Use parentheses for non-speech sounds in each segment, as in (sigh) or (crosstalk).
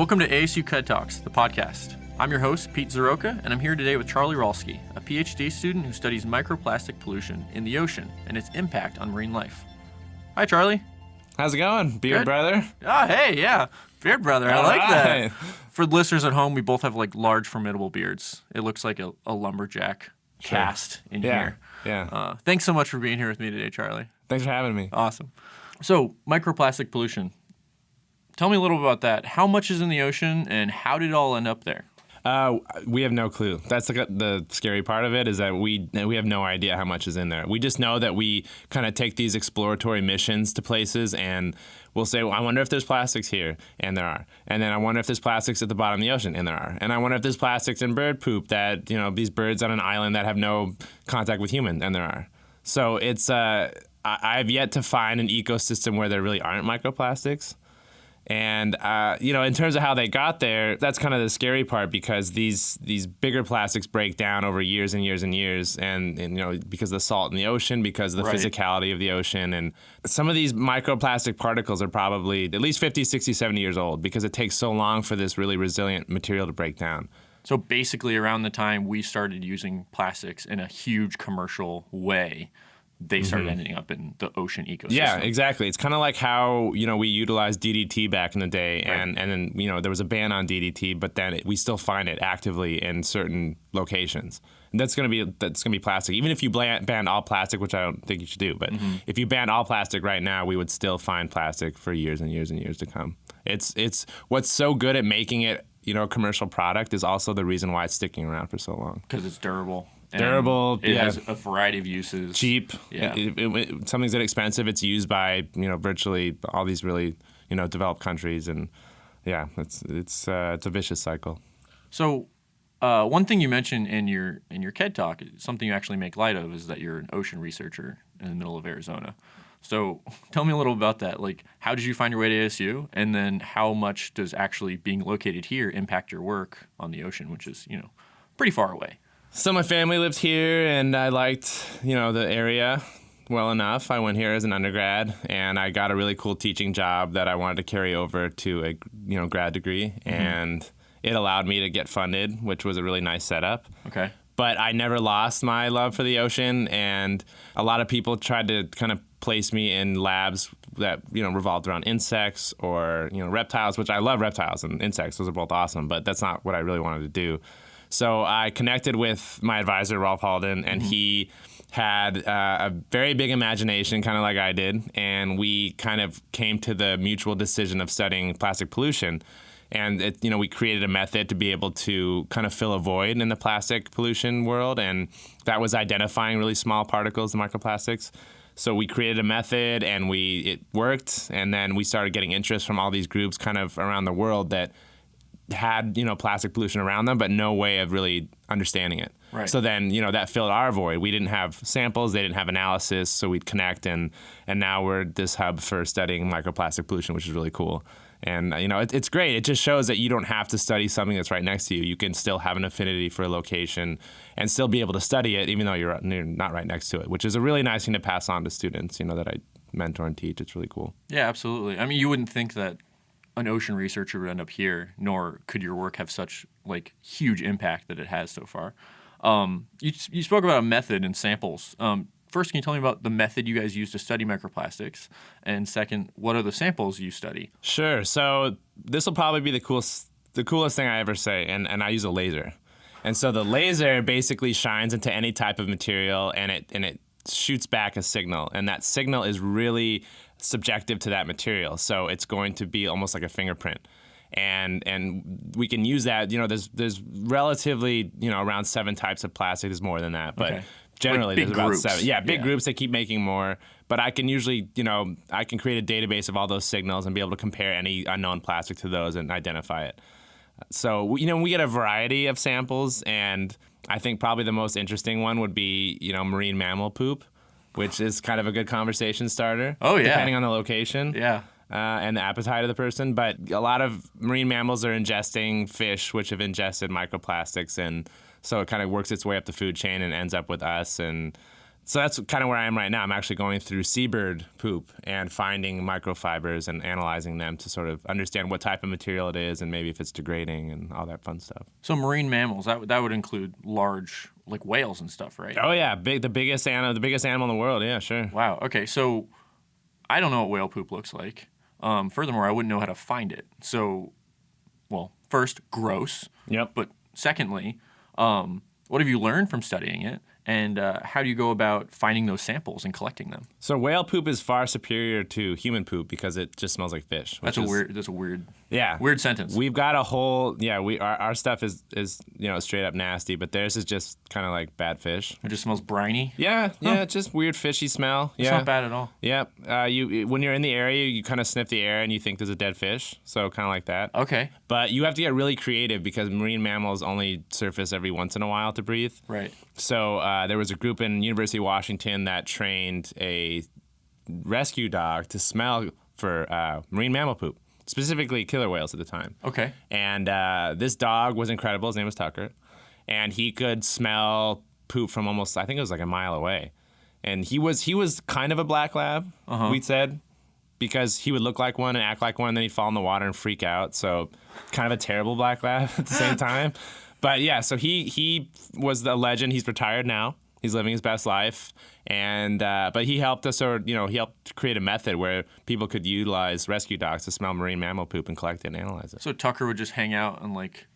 Welcome to ASU KED Talks, the podcast. I'm your host, Pete Zaroka, and I'm here today with Charlie Rolsky, a PhD student who studies microplastic pollution in the ocean and its impact on marine life. Hi, Charlie. How's it going, beard Good. brother? Ah, hey, yeah, beard brother. I All like that. For the listeners at home, we both have like large, formidable beards. It looks like a, a lumberjack cast in Yeah, here. yeah. Uh, thanks so much for being here with me today, Charlie. Thanks for having me. Awesome. So, microplastic pollution. Tell me a little about that. How much is in the ocean, and how did it all end up there? Uh, we have no clue. That's the, the scary part of it is that we we have no idea how much is in there. We just know that we kind of take these exploratory missions to places and we'll say, well, I wonder if there's plastics here, and there are. And then I wonder if there's plastics at the bottom of the ocean, and there are. And I wonder if there's plastics in bird poop that you know these birds on an island that have no contact with humans, and there are. So it's uh, I, I've yet to find an ecosystem where there really aren't microplastics. And uh, you know, in terms of how they got there, that's kind of the scary part because these these bigger plastics break down over years and years and years, and, and you know because of the salt in the ocean, because of the Right. physicality of the ocean, and some of these microplastic particles are probably at least 50, 60, 70 years old because it takes so long for this really resilient material to break down. So, basically, around the time we started using plastics in a huge commercial way, they started ending up in the ocean ecosystem. Mm-hmm. Yeah, exactly. It's kind of like how you know we utilized DDT back in the day, and and then you know there was a ban on DDT, but then it, we still find it actively in certain locations. And that's gonna be that's gonna be plastic. Even if you ban, ban all plastic, which I don't think you should do, but if you ban all plastic right now, we would still find plastic for years and years and years to come. It's it's what's so good at making it you know a commercial product is also the reason why it's sticking around for so long. Because it's durable. Durable, It yeah. has a variety of uses. cheap. Yeah. It- it- something's inexpensive. It's used by you know virtually all these really you know developed countries, and yeah, it's it's uh, it's a vicious cycle. So, uh, one thing you mentioned in your in your KED talk, something you actually make light of, is that you're an ocean researcher in the middle of Arizona. So, (laughs) tell me a little about that. Like, how did you find your way to ASU, and then how much does actually being located here impact your work on the ocean, which is you know pretty far away? So my family lived here, and I liked you know the area well enough. I went here as an undergrad, and I got a really cool teaching job that I wanted to carry over to a you know grad degree, mm-hmm. and it allowed me to get funded, which was a really nice setup. Okay. but I never lost my love for the ocean. And a lot of people tried to kind of place me in labs that you know revolved around insects or you know reptiles, which I love reptiles and insects; those are both awesome. But that's not what I really wanted to do. So I connected with my advisor Rolf Halden, and he had uh, a very big imagination, kind of like I did, and we kind of came to the mutual decision of studying plastic pollution. And it, you know we created a method to be able to kind of fill a void in the plastic pollution world and that was identifying really small particles the microplastics. So we created a method and we it worked and then we started getting interest from all these groups kind of around the world that had you know plastic pollution around them but no way of really understanding it. Right. so then you know that filled our void. We didn't have samples they didn't have analysis so we'd connect and and now we're this hub for studying microplastic pollution which is really cool. And you know it, it's great. It just shows that you don't have to study something that's right next to you. You can still have an affinity for a location and still be able to study it even though you're, you're not right next to it which is a really nice thing to pass on to students you know that i mentor and teach. It's really cool. Yeah, absolutely. I mean, you wouldn't think that an ocean researcher would end up here, nor could your work have such like huge impact that it has so far. Um, you, you spoke about a method and samples. Um, first, can you tell me about the method you guys use to study microplastics? And second, what are the samples you study? Sure. So this will probably be the coolest, the coolest thing I ever say, and, and I use a laser. And so the laser basically shines into any type of material, and it and it shoots back a signal, and that signal is really subjective to that material. So it's going to be almost like a fingerprint. And and we can use that. You know, there's there's relatively you know around seven types of plastic. There's more than that, but Okay. generally big there's about seven. Yeah, big Yeah. groups that keep making more. But I can usually, you know, I can create a database of all those signals and be able to compare any unknown plastic to those and identify it. So, you know, we get a variety of samples, and I think probably the most interesting one would be, you know, marine mammal poop, which is kind of a good conversation starter. Oh, yeah. Depending on the location Yeah. uh, and the appetite of the person. But a lot of marine mammals are ingesting fish, which have ingested microplastics, and so it kind of works its way up the food chain and ends up with us. And So that's kind of where I am right now. I'm actually going through seabird poop and finding microfibers and analyzing them to sort of understand what type of material it is and maybe if it's degrading and all that fun stuff. So marine mammals that would- that would include large like whales and stuff, right? Oh yeah, big the biggest animal, the biggest animal in the world. Yeah, sure. Wow. Okay. So I don't know what whale poop looks like. Um, furthermore, I wouldn't know how to find it. So, well, first, gross. Yep. But secondly, um, what have you learned from studying it? And uh, how do you go about finding those samples and collecting them? So whale poop is far superior to human poop because it just smells like fish. That's a is- weird. That's a weird. Yeah. Weird sentence. We've got a whole yeah. We our, our stuff is is you know straight up nasty, but theirs is just kind of like bad fish. It just smells briny. Yeah, yeah, just weird fishy smell. It's yeah, not bad at all. Yeah, uh, you when you're in the area, you kind of sniff the air and you think there's a dead fish. So kind of like that. Okay. But you have to get really creative because marine mammals only surface every once in a while to breathe. Right. So uh, there was a group in University of Washington that trained a rescue dog to smell for uh, marine mammal poop, specifically killer whales at the time. Okay. And uh, this dog was incredible. His name was Tucker, and he could smell poop from almost I think it was like a mile away. And he was he was kind of a black lab. We'd said because he would look like one and act like one, and then he'd fall in the water and freak out. So kind of a terrible black lab (laughs) at the same (laughs) time. But yeah, so he he was the legend. He's retired now. He's living his best life, and uh, but he helped us, or you know, he helped create a method where people could utilize rescue dogs to smell marine mammal poop and collect it and analyze it. So Tucker would just hang out on like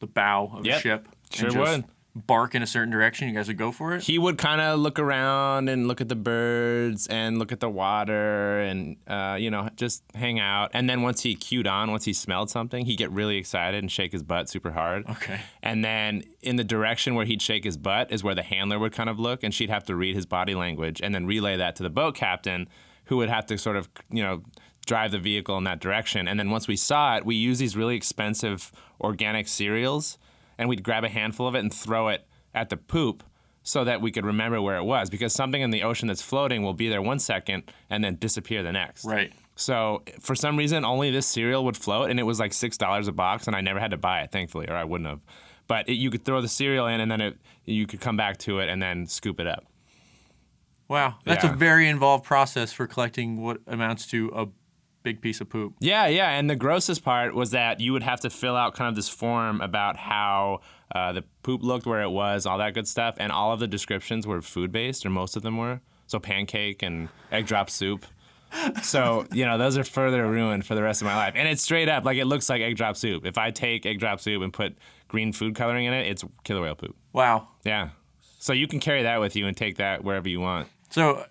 the bow of Yep. a ship. Sure would. Bark in a certain direction. You guys would go for it. he would kind of look around and look at the birds and look at the water and uh, you know just hang out and then once he cued on once he smelled something he'd get really excited and shake his butt super hard Okay. and then in the direction where he'd shake his butt is where the handler would kind of look and she'd have to read his body language and then relay that to the boat captain who would have to sort of you know drive the vehicle in that direction and then once we saw it we use these really expensive organic cereals and we'd grab a handful of it and throw it at the poop so that we could remember where it was because something in the ocean that's floating will be there one second and then disappear the next Right. so for some reason, only this cereal would float, and it was like six dollars a box, and I never had to buy it, thankfully, or I wouldn't have. But it, you could throw the cereal in, and then it, you could come back to it and then scoop it up. Wow. That's a very involved process for collecting what amounts to a big piece of poop. Yeah, yeah. And the grossest part was that you would have to fill out kind of this form about how uh, the poop looked, where it was, all that good stuff, and all of the descriptions were food based, or most of them were. So pancake and egg drop soup. So you know those are further ruined for the rest of my life, and it's straight up like it looks like egg drop soup. If I take egg drop soup and put green food coloring in it, it's killer whale poop. Wow. Yeah. So you can carry that with you and take that wherever you want. So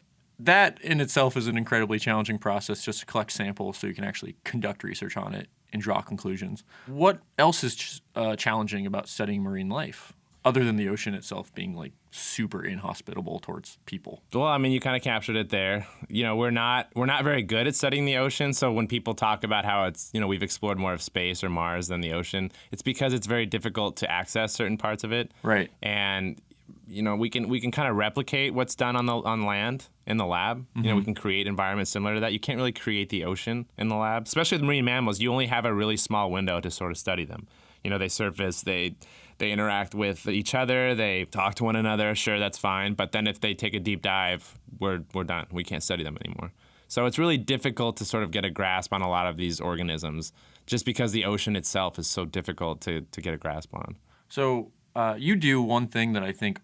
that in itself is an incredibly challenging process just to collect samples so you can actually conduct research on it and draw conclusions. What else is ch- uh, challenging about studying marine life other than the ocean itself being like super inhospitable towards people? Well, I mean, you kind of captured it there. You know, we're not we're not very good at studying the ocean. So when people talk about how it's you know we've explored more of space or Mars than the ocean, it's because it's very difficult to access certain parts of it. Right. And you know we can we can kind of replicate what's done on the on land in the lab. You know we can create environments similar to that. You can't really create the ocean in the lab, especially with marine mammals. You only have a really small window to sort of study them. You know they surface, they they interact with each other, they talk to one another. Sure, that's fine. But then if they take a deep dive, we're we're done. We can't study them anymore. So it's really difficult to sort of get a grasp on a lot of these organisms, just because the ocean itself is so difficult to to get a grasp on. So uh, you do one thing that I think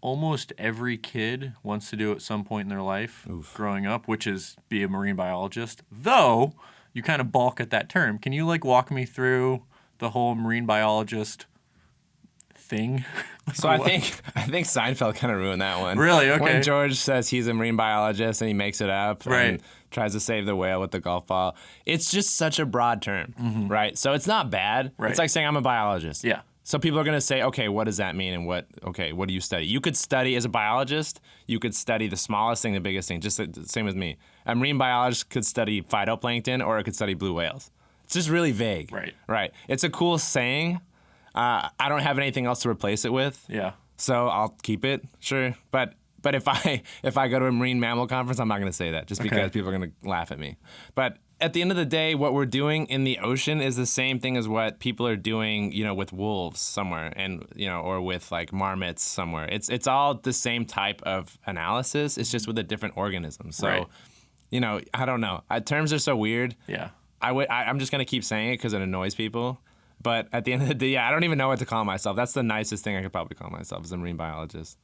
almost every kid wants to do at some point in their life growing up, which is be a marine biologist. Though you kind of balk at that term. Can you like walk me through the whole marine biologist thing? (laughs) So I think I think Seinfeld kind of ruined that one. Really? Okay. When George says he's a marine biologist and he makes it up Right. and tries to save the whale with the golf ball, it's just such a broad term, right? So it's not bad. Mm-hmm. Right. It's like saying I'm a biologist. Yeah. So people are going to say, okay, what does that mean, and what? Okay, what do you study? You could study as a biologist. You could study the smallest thing, the biggest thing, just the same as me. A marine biologist could study phytoplankton, or it could study blue whales. It's just really vague. Right. Right. It's a cool saying. Uh, I don't have anything else to replace it with. yeah. So I'll keep it, sure. But but if I (laughs) if I go to a marine mammal conference, I'm not going to say that just because Okay. people are going to laugh at me. But at the end of the day, what we're doing in the ocean is the same thing as what people are doing, you know, with wolves somewhere, and you know, or with like marmots somewhere. It's it's all the same type of analysis. It's just with a different organism. So, Right. you know, I don't know. Uh, terms are so weird. Yeah. I would. I, I'm just gonna keep saying it because it annoys people. But at the end of the day, yeah, I don't even know what to call myself. That's the nicest thing I could probably call myself is a marine biologist.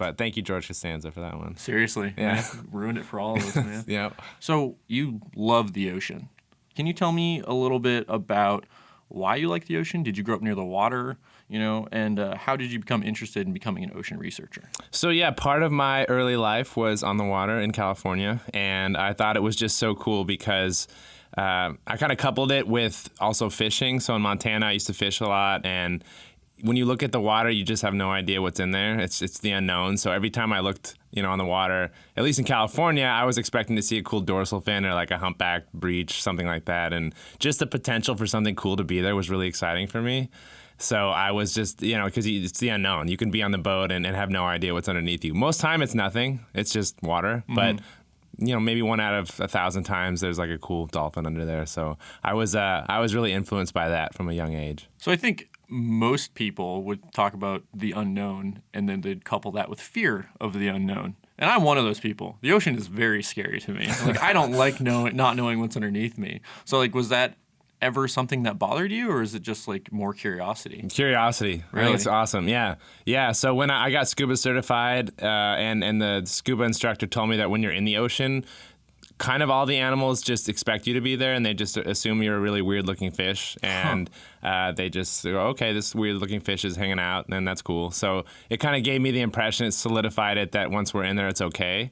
But thank you, George Costanza, for that one. Seriously. Yeah. man. Ruined it for all of us, man. (laughs) Yeah. So you love the ocean. Can you tell me a little bit about why you like the ocean? Did you grow up near the water? You know, and uh, how did you become interested in becoming an ocean researcher? So yeah, part of my early life was on the water in California, and I thought it was just so cool because uh, I kind of coupled it with also fishing. So in Montana, I used to fish a lot, and when you look at the water, you just have no idea what's in there. It's it's the unknown. So every time I looked, you know, on the water, at least in California, I was expecting to see a cool dorsal fin or like a humpback breach, something like that, and just the potential for something cool to be there was really exciting for me. So I was just, you know, because it's the unknown. You can be on the boat and, and have no idea what's underneath you. Most time it's nothing. It's just water. But you know, maybe one out of a thousand times there's like a cool dolphin under there. So I was, uh, I was really influenced by that from a young age. So I think most people would talk about the unknown and then they'd couple that with fear of the unknown. And I'm one of those people. The ocean is very scary to me. Like I don't like knowing not knowing what's underneath me. So like was that ever something that bothered you or is it just like more curiosity? Curiosity. I Really? think it's awesome. Yeah. Yeah. So when I I got scuba certified, uh, and, and the scuba instructor told me that when you're in the ocean, kind of all the animals just expect you to be there and they just assume you're a really weird looking fish and uh, they just go okay this weird looking fish is hanging out and that's cool. So it kind of gave me the impression it solidified it that once we're in there it's okay.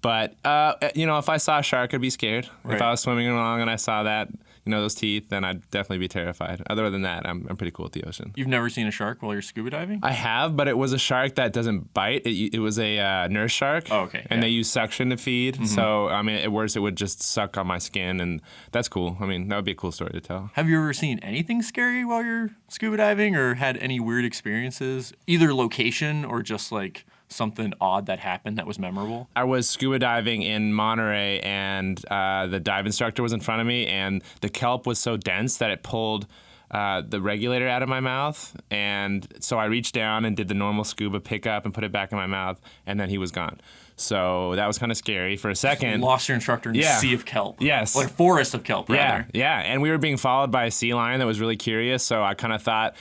But uh, you know if i saw a shark i'd be scared. If i was swimming along and i saw that you know those teeth then i'd definitely be terrified other than that i'm, I'm pretty cool with the ocean You've never seen a shark while you're scuba diving? I have, but it was a shark that doesn't bite. It, it was a uh, nurse shark. Oh, okay, And yeah. Mm-hmm. they use suction to feed. So, I mean, at worst, it would just suck on my skin, and that's cool. I mean, that would be a cool story to tell. Have you ever seen anything scary while you're scuba diving or had any weird experiences? Either location or just like something odd that happened that was memorable? I was scuba diving in Monterey, and uh, the dive instructor was in front of me, and the kelp was so dense that it pulled uh, the regulator out of my mouth. And so I reached down and did the normal scuba pickup and put it back in my mouth, and then he was gone. So that was kind of scary for a second. Lost your instructor in Yeah. a sea of kelp. Yes. Like forest of kelp, Yeah, yeah. And we were being followed by a sea lion that was really curious. So I kind of thought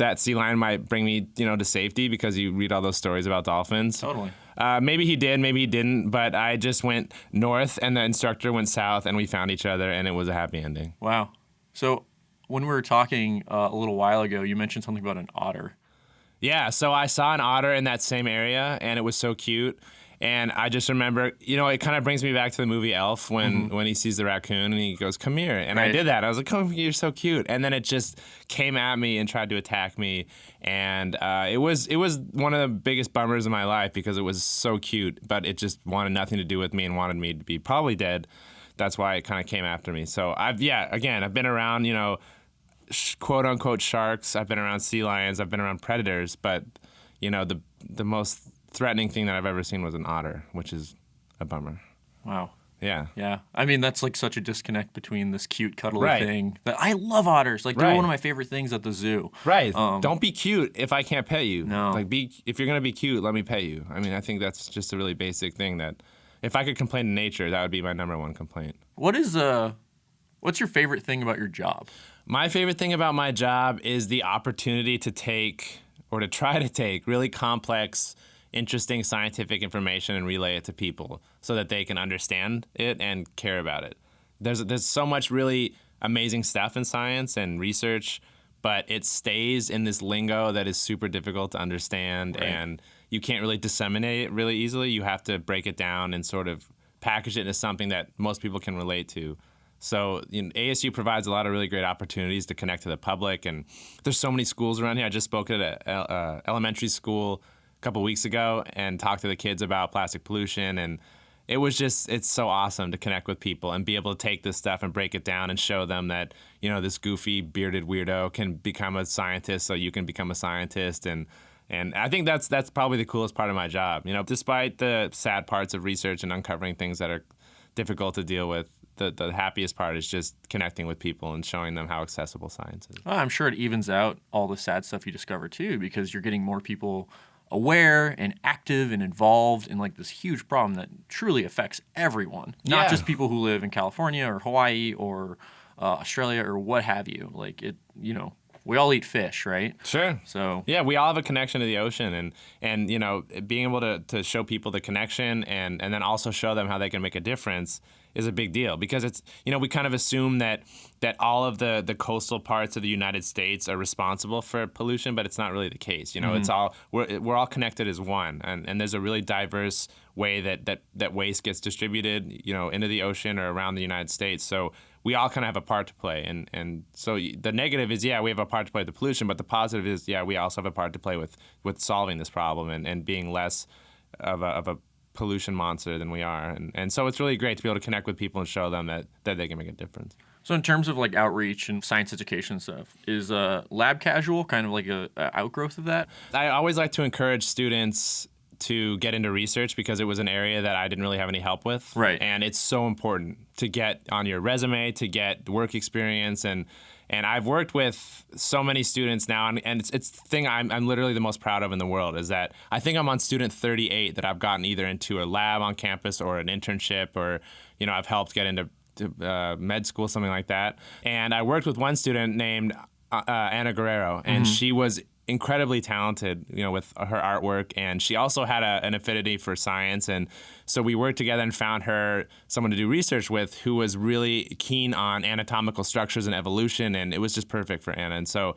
that sea lion might bring me, you know, to safety because you read all those stories about dolphins. Totally. Uh, maybe he did, maybe he didn't. But I just went north, and the instructor went south, and we found each other, and it was a happy ending. Wow. So when we were talking uh, a little while ago, you mentioned something about an otter. Yeah, so I saw an otter in that same area, and it was so cute. And I just remember, you know, it kind of brings me back to the movie Elf when when he sees the raccoon and he goes, "Come here," and I did that. I was like, "Come, "Oh, you're so cute!" And then it just came at me and tried to attack me, and uh, it was it was one of the biggest bummers in my life because it was so cute, but it just wanted nothing to do with me and wanted me to be probably dead. That's why it kind of came after me. So I've yeah, again, I've been around, you know, sh- quote unquote sharks. I've been around sea lions. I've been around predators, but you know the the most threatening thing that I've ever seen was an otter, which is a bummer. Wow. Yeah. Yeah. I mean, that's like such a disconnect between this cute, cuddly Right. thing that I love otters. Like, they're Right. one of my favorite things at the zoo. Right. Um, Don't be cute if I can't pet you. No. Like be if you're gonna be cute, let me pet you. I mean, I think that's just a really basic thing that if I could complain to nature, that would be my number one complaint. What is, uh, what's your favorite thing about your job? My favorite thing about my job is the opportunity to take or to try to take really complex, interesting scientific information and relay it to people so that they can understand it and care about it. There's there's so much really amazing stuff in science and research, but it stays in this lingo that is super difficult to understand Right. and you can't really disseminate it really easily. You have to break it down and sort of package it into something that most people can relate to. So you know, ASU provides a lot of really great opportunities to connect to the public, and there's so many schools around here. I just spoke at a uh, elementary school couple weeks ago and talked to the kids about plastic pollution, and it was just it's so awesome to connect with people and be able to take this stuff and break it down and show them that you know this goofy bearded weirdo can become a scientist, so you can become a scientist, and And I think that's that's probably the coolest part of my job. You know, despite the sad parts of research and uncovering things that are difficult to deal with, the, the happiest part is just connecting with people and showing them how accessible science is. Well, I'm sure it evens out all the sad stuff you discover too, because you're getting more people aware and active and involved in like this huge problem that truly affects everyone, not Yeah. just people who live in California or Hawaii or uh, Australia or what have you. Like it, you know, we all eat fish, right? Sure. So Yeah, we all have a connection to the ocean, and and you know, being able to, to show people the connection, and and then also show them how they can make a difference is a big deal because it's you know we kind of assume that that all of the the coastal parts of the United States are responsible for pollution, but it's not really the case. You know, it's mm-hmm. all we're we're all connected as one, and and there's a really diverse way that that that waste gets distributed, you know, into the ocean or around the United States. So we all kind of have a part to play. And, and so the negative is, yeah, we have a part to play with the pollution, but the positive is, yeah, we also have a part to play with, with solving this problem and, and being less of a, of a pollution monster than we are. And, and so it's really great to be able to connect with people and show them that, that they can make a difference. So in terms of like outreach and science education stuff, is uh, lab casual kind of like a, a outgrowth of that? I always like to encourage students to get into research because it was an area that I didn't really have any help with. Right. And it's so important to get on your resume, to get work experience and and I've worked with so many students now and, and it's it's the thing I'm I'm literally the most proud of in the world is that I think I'm on student 38 that I've gotten either into a lab on campus or an internship or you know I've helped get into to, uh, med school something like that. And I worked with one student named uh, uh, Anna Guerrero and she was incredibly talented, you know, with her artwork, and she also had a, an affinity for science, and so we worked together and found her someone to do research with who was really keen on anatomical structures and evolution, and it was just perfect for Anna. And so,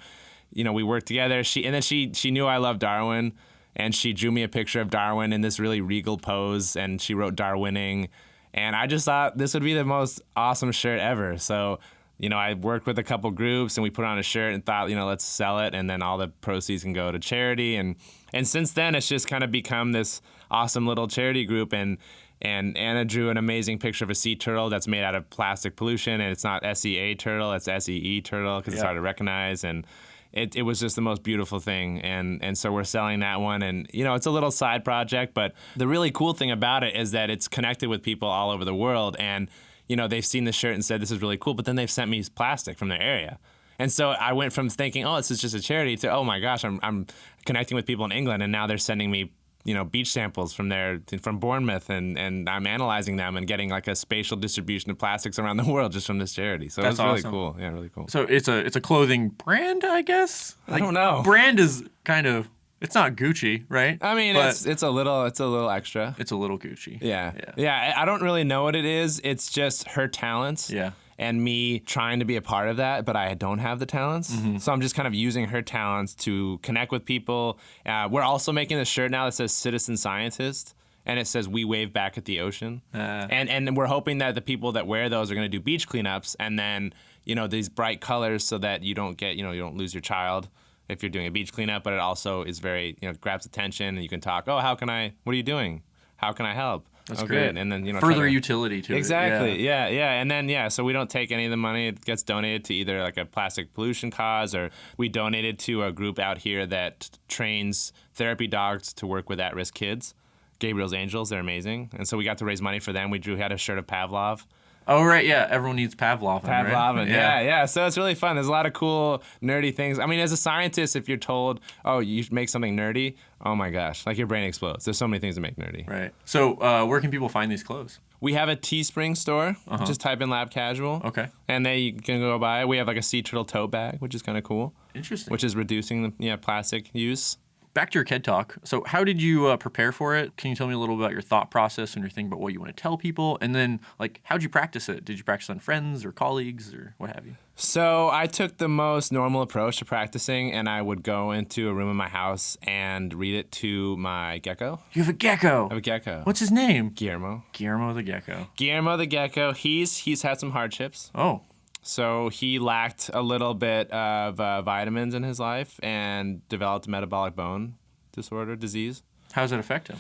you know, we worked together. She and then she she knew I loved Darwin, and she drew me a picture of Darwin in this really regal pose, and she wrote Darwining, and I just thought this would be the most awesome shirt ever. So you know, I worked with a couple groups and we put on a shirt and thought, you know, let's sell it. And then all the proceeds can go to charity. And and since then it's just kind of become this awesome little charity group. And and Anna drew an amazing picture of a sea turtle that's made out of plastic pollution. And it's not SEA turtle, it's SEE turtle because it's hard to recognize. And it, it was just the most beautiful thing. And and so we're selling that one. And you know it's a little side project but the really cool thing about it is that it's connected with people all over the world. And you know they've seen the shirt and said this is really cool but then they've sent me plastic from their area and so I went from thinking oh this is just a charity to oh my gosh I'm, I'm connecting with people in England and now they're sending me you know beach samples from there from Bournemouth and and I'm analyzing them and getting like a spatial distribution of plastics around the world just from this charity so That's it's really awesome. cool yeah really cool So it's a it's a clothing brand, I guess. I don't know. Brand is kind of it's not Gucci, right? I mean, But it's it's a little it's a little extra. it's a little Gucci. Yeah. Yeah. yeah, I don't really know what it is. It's just her talents. Yeah. And me trying to be a part of that, but I don't have the talents. Mm-hmm. So I'm just kind of using her talents to connect with people. Uh, we're also making a shirt now that says "Citizen Scientist," and it says "We wave back at the ocean." Uh. and and we're hoping that the people that wear those are going to do beach cleanups, and then you know these bright colors so that you don't get you know you don't lose your child if you're doing a beach cleanup. But it also is very you know grabs attention, and you can talk. Oh, how can I? What are you doing? How can I help? That's oh, great. good. And then you know further to- utility to Exactly. it. Yeah. Yeah. yeah, And then yeah, so we don't take any of the money. It gets donated to either like a plastic pollution cause or we donated to a group out here that trains therapy dogs to work with at-risk kids. Gabriel's Angels, they're amazing. And so we got to raise money for them. We drew had a shirt of Pavlov. Oh right, yeah. Everyone needs Pavlov. Pavlov, right? and yeah, yeah. So it's really fun. There's a lot of cool, nerdy things. I mean, as a scientist, if you're told, oh, you should make something nerdy, oh my gosh, like your brain explodes. There's so many things to make nerdy. Right. So uh, where can people find these clothes? We have a Teespring store. Just type in Lab Casual. Uh-huh. Okay. And they you can go buy. it. We have like a sea turtle tote bag, which is kind of cool, Interesting. which is reducing the yeah, plastic use. Back to your KED talk. So how did you uh, prepare for it? Can you tell me a little about your thought process and your thing about what you want to tell people? And then like how'd you practice it? Did you practice on friends or colleagues or what have you? So I took the most normal approach to practicing, and I would go into a room in my house and read it to my gecko. You have a gecko. I have a gecko. What's his name? Guillermo? Guillermo the gecko. Guillermo the gecko. He's he's had some hardships. Oh, So he lacked a little bit of uh, vitamins in his life and developed metabolic bone disorder disease. how does that affect him?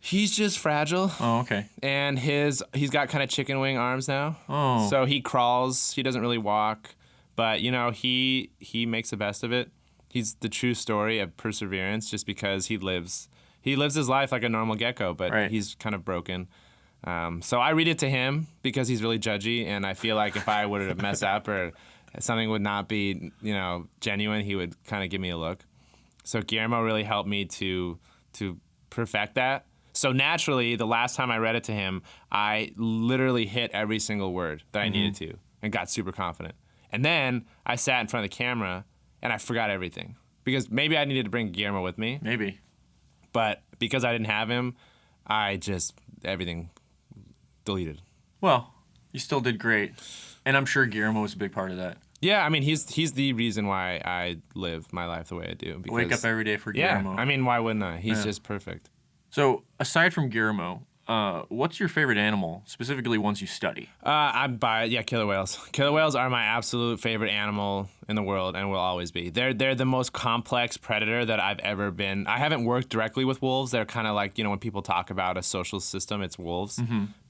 He's just fragile. Oh, okay. and his he's got kind of chicken wing arms now. Oh. So he crawls. He doesn't really walk, but you know he he makes the best of it. he's the true story of perseverance, just because he lives he lives his life like a normal gecko, but Right. he's kind of broken. Um, so I read it to him because he's really judgy, and I feel like if I were to mess up or something would not be, you know, genuine, he would kind of give me a look. So Guillermo really helped me to to perfect that. So naturally, the last time I read it to him, I literally hit every single word that I needed to and got super confident. And then I sat in front of the camera and I forgot everything because maybe I needed to bring Guillermo with me, Maybe. but because I didn't have him, I just everything deleted. Well, you still did great, and I'm sure Guillermo was a big part of that. Yeah, I mean he's he's the reason why I live my life the way I do. Because, Wake up every day for Guillermo. yeah, I mean why wouldn't I? He's Yeah. just perfect. so aside from Guillermo, uh, what's your favorite animal, specifically ones you study? Uh, I'm by yeah, killer whales. (laughs) Killer whales are my absolute favorite animal in the world and will always be. They're they're the most complex predator that I've ever been. I haven't worked directly with wolves. They're kind of like you know when people talk about a social system, it's wolves.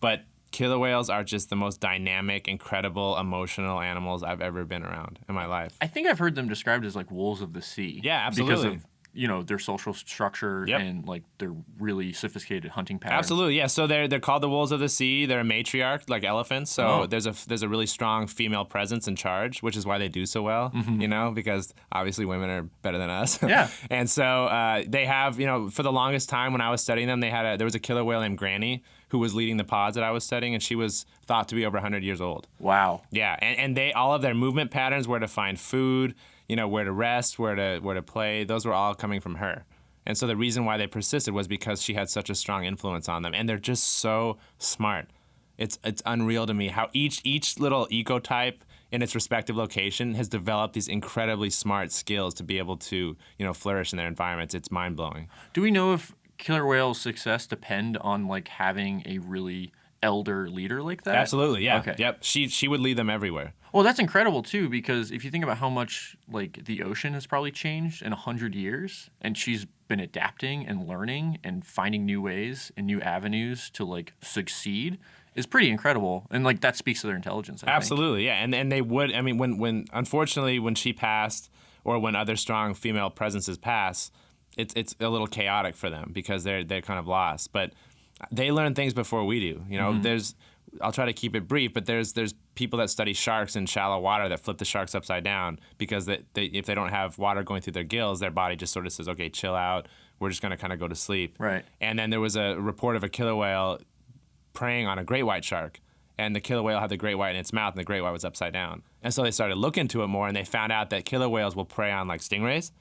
But killer whales are just the most dynamic, incredible, emotional animals I've ever been around in my life. I think I've heard them described as like wolves of the sea. Yeah, Because absolutely. of you know their social structure Yep. and like their really sophisticated hunting patterns. Absolutely, yeah. So they're they're called the wolves of the sea. They're a matriarch, like elephants. So Oh. there's a there's a really strong female presence in charge, which is why they do so well. You know, because obviously women are better than us. Yeah. (laughs) and so uh, they have, you know, for the longest time when I was studying them, they had a there was a killer whale named Granny who was leading the pods that I was studying, and she was thought to be over 100 years old. Wow. Yeah, and, and they all of their movement patterns, where to find food, you know, where to rest, where to where to play, those were all coming from her. And so the reason why they persisted was because she had such a strong influence on them, and they're just so smart. It's it's unreal to me how each each little ecotype in its respective location has developed these incredibly smart skills to be able to you know flourish in their environments. It's mind blowing. Do we know if killer whales' success depend on like having a really elder leader like that? Absolutely, yeah, Okay. yep. She she would lead them everywhere. Well, that's incredible too, because if you think about how much like the ocean has probably changed in a hundred years, and she's been adapting and learning and finding new ways and new avenues to like succeed, is pretty incredible. And like that speaks to their intelligence. I think. Absolutely, yeah, and and they would. I mean, when when unfortunately when she passed, or when other strong female presences pass, it's it's a little chaotic for them because they're they're kind of lost. But they learn things before we do. You know, mm-hmm. there's. I'll try to keep it brief, but there's there's people that study sharks in shallow water that flip the sharks upside down because they, they, if they don't have water going through their gills, their body just sort of says, okay, chill out. We're just gonna kind of go to sleep. Right. And then there was a report of a killer whale preying on a great white shark. And the killer whale had the great white in its mouth, and the great white was upside down. And so they started looking into it more, and they found out that killer whales will prey on like stingrays.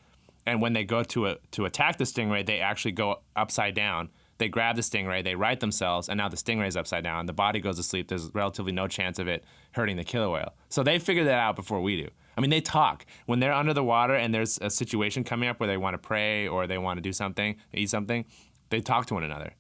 And when they go to a, to attack the stingray, they actually go upside down. They grab the stingray, they right themselves, and now the stingray's upside down. The body goes to sleep. There's relatively no chance of it hurting the killer whale. So they figured that out before we do. I mean, they talk when they're under the water and there's a situation coming up where they want to prey or they want to do something, eat something. They talk to one another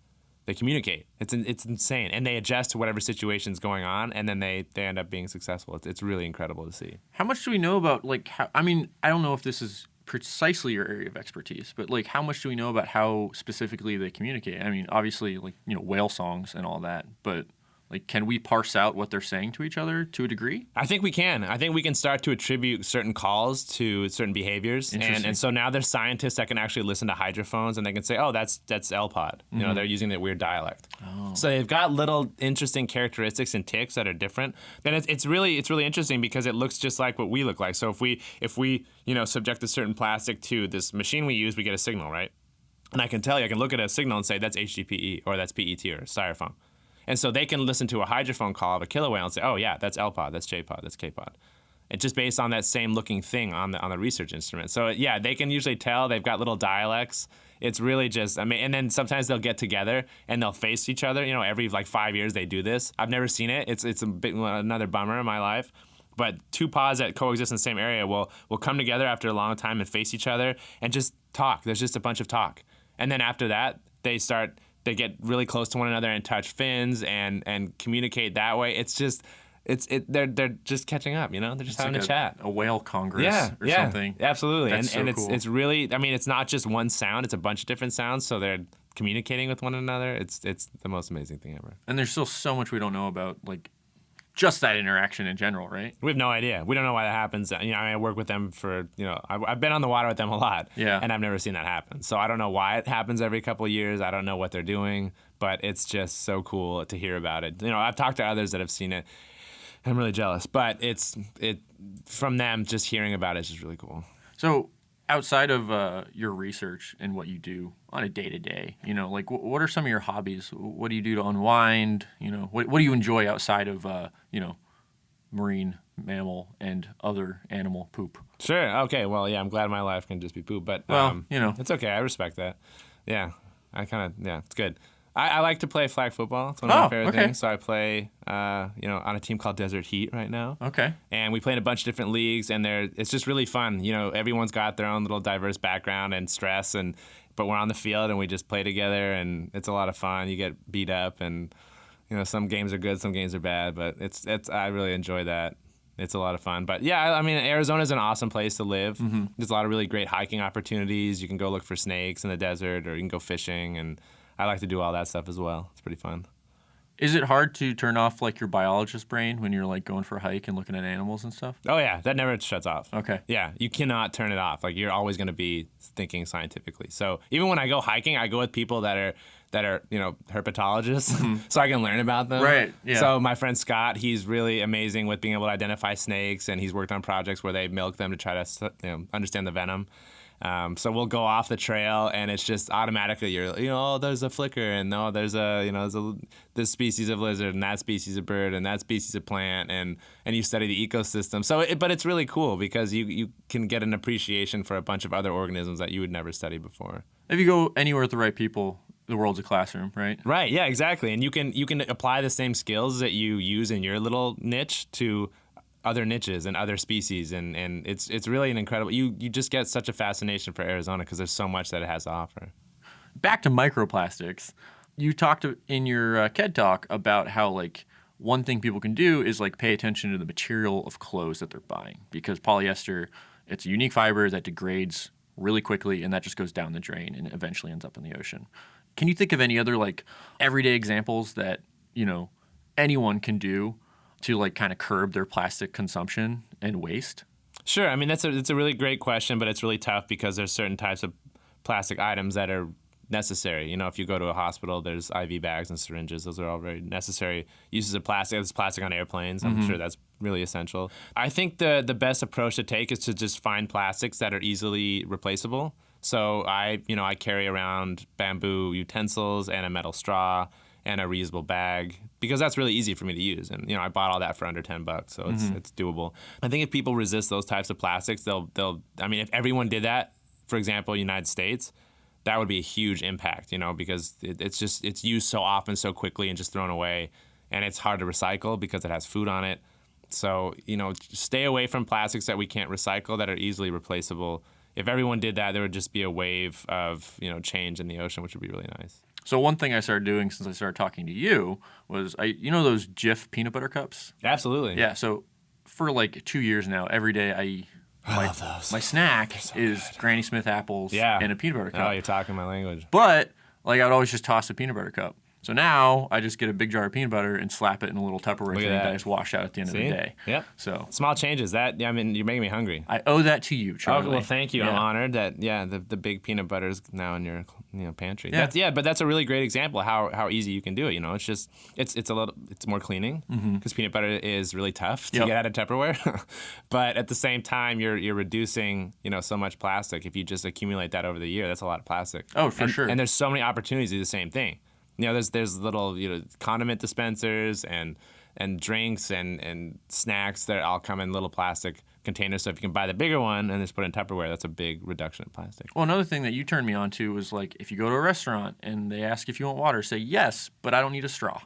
they communicate. It's it's insane, and they adjust to whatever situation's going on, and then they they end up being successful. It's, it's really incredible to see. How much do we know about like how? I mean, I don't know if this is precisely your area of expertise, but like how much do we know about how specifically they communicate? I mean, obviously, like you know, whale songs and all that, but like, can we parse out what they're saying to each other to a degree? I think we can. I think we can start to attribute certain calls to certain behaviors, and and so now there's scientists that can actually listen to hydrophones, and they can say, oh, that's that's L pod. You know, mm-hmm. they're using that weird dialect. oh. So they've got little interesting characteristics and ticks that are different. Then it's, it's really it's really interesting because it looks just like what we look like. So if we if we you know subject a certain plastic to this machine we use, we get a signal, right? And I can tell you, I can look at a signal and say that's HDPE or that's PET or styrofoam. And so they can listen to a hydrophone call of a killer whale and say, oh yeah, that's L pod, that's J pod, that's K pod. And just based on that same looking thing on the on the research instrument. So yeah, they can usually tell they've got little dialects. It's really just I mean, and then sometimes they'll get together and they'll face each other. You know, every like five years they do this. I've never seen it. It's it's a bit another bummer in my life. But two pods that coexist in the same area will will come together after a long time and face each other and just talk. There's just a bunch of talk, and then after that they start they get really close to one another and touch fins and and communicate that way. It's just it's it they're they're just catching up. You know, they're just It's having like a chat. a whale congress Yeah, or yeah, something. absolutely, That's and so and it's cool. it's really. I mean, it's not just one sound; it's a bunch of different sounds. So they're communicating with one another. It's it's the most amazing thing ever. And there's still so much we don't know about like just that interaction in general, right? We have no idea. We don't know why that happens. You know, I, mean, I work with them for, you know, I, I've been on the water with them a lot. Yeah. And I've never seen that happen. So I don't know why it happens every couple of years. I don't know what they're doing, but it's just so cool to hear about it. You know, I've talked to others that have seen it. I'm really jealous, but it's it from them just hearing about it is just really cool. So outside of uh, your research and what you do on a day to day, you know, like wh- what are some of your hobbies? What do you do to unwind? You know, what, what do you enjoy outside of, uh, you know, marine mammal and other animal poop? Sure. Okay. Well, yeah. I'm glad my life can just be poop, but Well, um, you know. it's okay. I respect that. Yeah. I kind of yeah. It's good. I, I like to play flag football. It's one of Oh, my favorite okay. things. So I play, uh, you know, on a team called Desert Heat right now. Okay. and we play in a bunch of different leagues and they're it's just really fun you know everyone's got their own little diverse background and stress and but we're on the field and we just play together and it's a lot of fun you get beat up and you know some games are good some games are bad but it's it's i really enjoy that it's a lot of fun but yeah i I mean arizona's an awesome place to live there's a lot of really great hiking opportunities you can go look for snakes in the desert or you can go fishing and i like to do all that stuff as well it's pretty fun Is it hard to turn off like your biologist brain when you're like going for a hike and looking at animals and stuff? oh yeah that never shuts off Okay. Yeah, you cannot turn it off. Like you're always going to be thinking scientifically. So even when I go hiking, I go with people that are that are you know herpetologists, mm-hmm. (laughs) so I can learn about them. Right, yeah. So my friend Scott, he's really amazing with being able to identify snakes, and he's worked on projects where they milk them to try to you know, understand the venom. Um, so we'll go off the trail, and it's just automatically you're you know oh there's a flicker, and oh there's a you know there's a this species of lizard, and that species of bird, and that species of plant, and and you study the ecosystem. So it, but it's really cool because you you can get an appreciation for a bunch of other organisms that you would never study before. If you go anywhere with the right people, the world's a classroom, right? Right. Yeah. Exactly. And you can you can apply the same skills that you use in your little niche to other niches and other species, and, and it's it's really an incredible. You you just get such a fascination for Arizona because there's so much that it has to offer. Back to microplastics. You talked in your uh, KED talk about how like one thing people can do is like pay attention to the material of clothes that they're buying because polyester it's a unique fiber that degrades really quickly and that just goes down the drain and eventually ends up in the ocean. Can you think of any other like everyday examples that, you know, anyone can do to like kind of curb their plastic consumption and waste? Sure. I mean that's a it's a really great question, but it's really tough because there's certain types of plastic items that are necessary. You know, if you go to a hospital, there's IV bags and syringes. Those are all very necessary uses of plastic. There's plastic on airplanes. I'm mm-hmm. sure that's really essential. I think the the best approach to take is to just find plastics that are easily replaceable. So I, you know, I carry around bamboo utensils and a metal straw and a reusable bag because that's really easy for me to use. And you know, I bought all that for under ten bucks, so it's mm-hmm. it's doable. I think if people resist those types of plastics, they'll they'll. I mean, if everyone did that, for example, United States, that would be a huge impact. You know, because it, it's just it's used so often, so quickly, and just thrown away, and it's hard to recycle because it has food on it. So you know, stay away from plastics that we can't recycle that are easily replaceable. If everyone did that, there would just be a wave of you know change in the ocean, which would be really nice. So one thing I started doing since I started talking to you was I you know those Jif peanut butter cups? Absolutely. Yeah, so for like 2 years now every day I my, love those. my snack is Granny Smith apples Yeah. and a peanut butter oh, cup. Oh, you're talking my language. But like I'd always just toss a peanut butter cup. So now I just get a big jar of peanut butter and slap it in a little Tupperware Look at thing that. that. I just wash out at the end See? of the day. Yep. So Small changes. That I mean, you're making me hungry. I owe that to you, Oh Charlie. well, thank you. I'm honored that yeah, the, the big peanut butter is now in your you know pantry. Yeah. That's, yeah, but that's a really great example of how how easy you can do it. You know, it's just it's it's a little it's more cleaning because peanut butter is really tough to Mm-hmm. Yep. get out of Tupperware, (laughs) but at the same time you're you're reducing you know so much plastic. If you just accumulate that over the year, that's a lot of plastic. Oh, for And- sure. And there's so many opportunities to do the same thing. You know, there's there's little you know condiment dispensers and and drinks and, and snacks that all come in little plastic containers. So if you can buy the bigger one and just put it in Tupperware, that's a big reduction in plastic. Well, another thing that you turned me on to was like if you go to a restaurant and they ask if you want water, say yes, but I don't need a straw.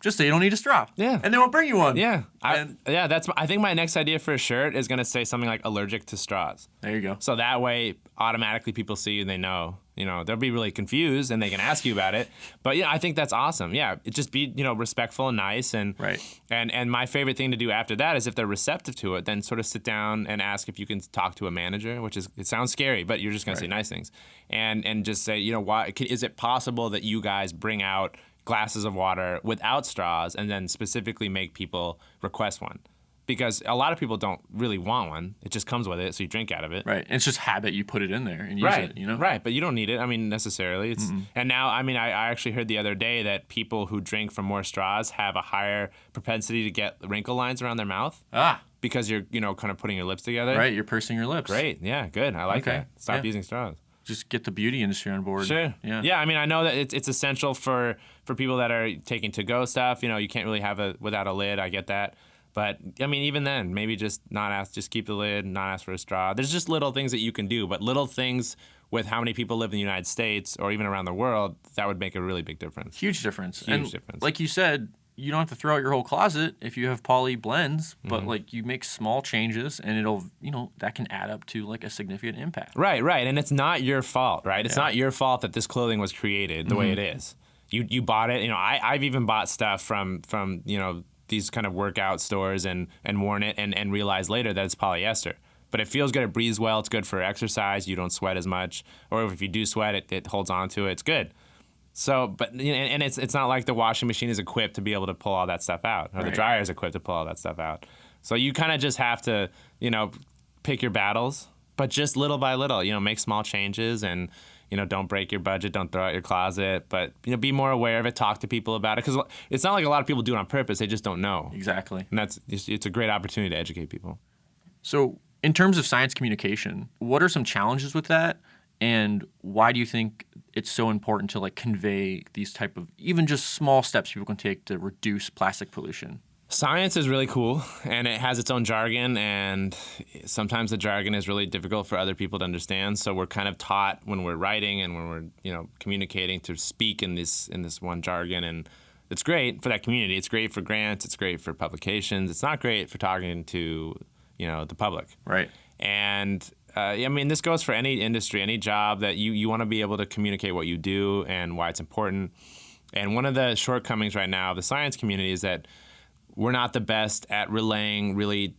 Just say you don't need a straw. Yeah. And they won't bring you one. Yeah, I, And- yeah. That's I think my next idea for a shirt is gonna say something like allergic to straws. There you go. So that way, automatically people see you and they know. You know, they'll be really confused and they can ask you about it. But yeah, I think that's awesome. Yeah, it just be you know respectful and nice and Right. And and my favorite thing to do after that is if they're receptive to it, then sort of sit down and ask if you can talk to a manager, which is it sounds scary, but you're just gonna say nice things, and and just say you know why can, is it possible that you guys bring out glasses of water without straws and then specifically make people request one. Because a lot of people don't really want one. It just comes with it, so you drink out of it. Right. It's just habit. You put it in there and use Right. it. You know. Right, but you don't need it. I mean, necessarily. It's and now. I mean, I, I actually heard the other day that people who drink from more straws have a higher propensity to get wrinkle lines around their mouth Ah. because you're, you know, kind of putting your lips together. Right. You're pursing your lips. Great. Yeah. Good. I like Okay. that. Stop Yeah. using straws. Just get the beauty industry on board. Sure. Yeah. Yeah. I mean, I know that it's it's essential for for people that are taking to go stuff. You know, you can't really have it without a lid. I get that. But I mean, even then, maybe just not ask, just keep the lid, not ask for a straw. There's just little things that you can do, but little things with how many people live in the United States or even around the world, that would make a really big difference. Huge difference. Huge and difference. Like you said, you don't have to throw out your whole closet if you have poly blends, Mm-hmm. but like you make small changes and it'll, you know, that can add up to like a significant impact. Right, right, and it's not your fault, right? It's not your fault that this clothing was created the way it is. You you bought it. You know, I I've even bought stuff from from you know these kind of workout stores and and worn it and and realized later that it's polyester. But it feels good. It breathes well. It's good for exercise. You don't sweat as much, or if you do sweat, it, it holds on to it. It's good. So, but and, and it's it's not like the washing machine is equipped to be able to pull all that stuff out, or the dryer is equipped to pull all that stuff out. So you kind of just have to, you know, pick your battles, but just little by little, you know, make small changes and you know, don't break your budget, don't throw out your closet, but you know, be more aware of it. Talk to people about it because it's not like a lot of people do it on purpose; they just don't know, Exactly. and that's it's, a great opportunity to educate people. So, in terms of science communication, what are some challenges with that? And why do you think it's so important to like convey these type of even just small steps people can take to reduce plastic pollution? Science is really cool and it has its own jargon and sometimes the jargon is really difficult for other people to understand. So we're kind of taught when we're writing and when we're you know communicating to speak in this in this one jargon and it's great for that community. It's great for grants. It's great for publications. It's not great for talking to you know the public. Right. and uh, I mean, this goes for any industry, any job that you, you want to be able to communicate what you do and why it's important. And one of the shortcomings right now of the science community is that we're not the best at relaying really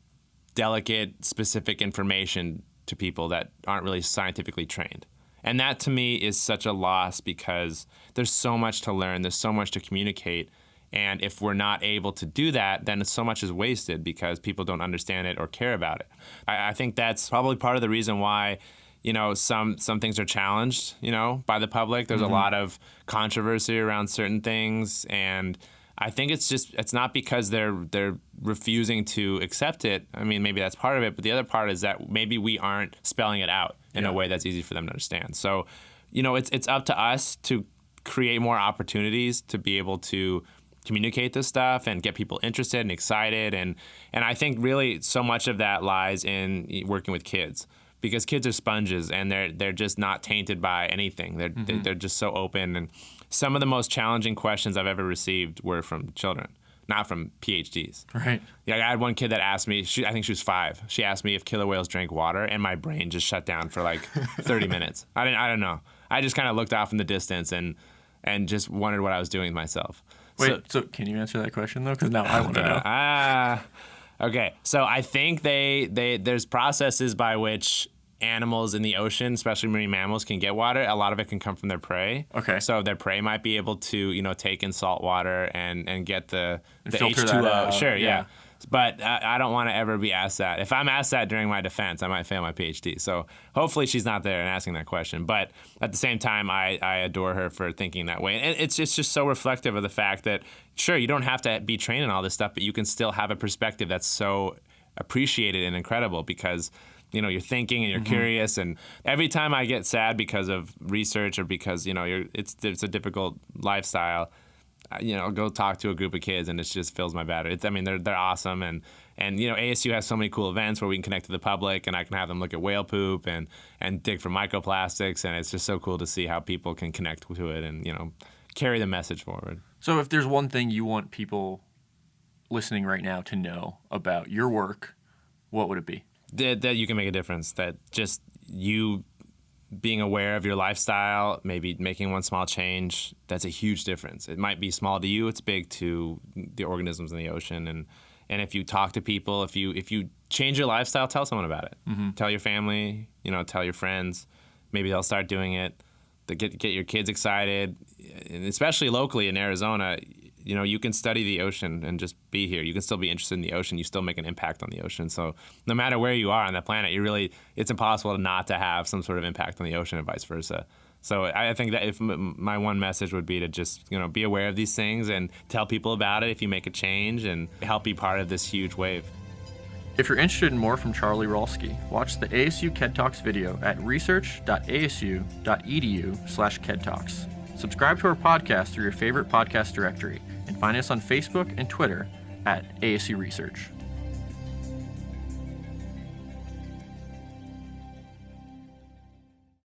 delicate, specific information to people that aren't really scientifically trained. And that to me is such a loss because there's so much to learn, there's so much to communicate. And if we're not able to do that, then so much is wasted because people don't understand it or care about it. I, I think that's probably part of the reason why, you know, some some things are challenged, you know, by the public. There's a mm-hmm. lot of controversy around certain things, and I think it's just it's not because they're they're refusing to accept it. I mean, maybe that's part of it, but the other part is that maybe we aren't spelling it out in Yeah. a way that's easy for them to understand. So, you know, it's it's up to us to create more opportunities to be able to communicate this stuff and get people interested and excited and and I think really so much of that lies in working with kids because kids are sponges and they're they're just not tainted by anything. They're they're, mm-hmm. they're just so open and some of the most challenging questions I've ever received were from children, not from PhDs. Right. Yeah, I had one kid that asked me. She, I think she was five. She asked me if killer whales drank water, and my brain just shut down for like (laughs) 30 minutes. I didn't. I don't know. I just kind of looked off in the distance and and just wondered what I was doing with myself. Wait, So- so, can you answer that question though? Because now I want to know. Ah, okay. So I think they they there's processes by which animals in the ocean, especially marine mammals, can get water. A lot of it can come from their prey. Okay. So their prey might be able to you know take in salt water and and get the the filter H that two O. out, Sure, yeah. yeah. But I, I don't want to ever be asked that. If I'm asked that during my defense, I might fail my PhD. So hopefully she's not there and asking that question. But at the same time, I, I adore her for thinking that way. And it's just, just so reflective of the fact that, sure, you don't have to be trained in all this stuff, but you can still have a perspective that's so appreciated and incredible because you know you're thinking and you're mm-hmm. curious and every time i get sad because of research or because you know you're it's it's a difficult lifestyle you know, go talk to a group of kids and it just fills my battery. It's, I mean, they're they're awesome and and you know, ASU has so many cool events where we can connect to the public and I can have them look at whale poop and and dig for microplastics and it's just so cool to see how people can connect to it and you know carry the message forward. So, if there's one thing you want people listening right now to know about your work, what would it be? That, that you can make a difference. That just you being aware of your lifestyle, maybe making one small change, that's a huge difference. It might be small to you, it's big to the organisms in the ocean and and if you talk to people, if you if you change your lifestyle, tell someone about it. Mm-hmm. Tell your family, you know, tell your friends. Maybe they'll start doing it. to get get your kids excited, and especially locally in Arizona. You know, you can study the ocean and just be here. You can still be interested in the ocean. You still make an impact on the ocean. So no matter where you are on the planet, you really it's impossible not to have some sort of impact on the ocean and vice versa. So I think that if my one message would be to just you know be aware of these things and tell people about it if you make a change and help be part of this huge wave. If you're interested in more from Charlie Rolsky, watch the ASU KED Talks video at research.asu.edu slash KEDTalks. Subscribe to our podcast through your favorite podcast directory find us on Facebook and Twitter at ASU Research.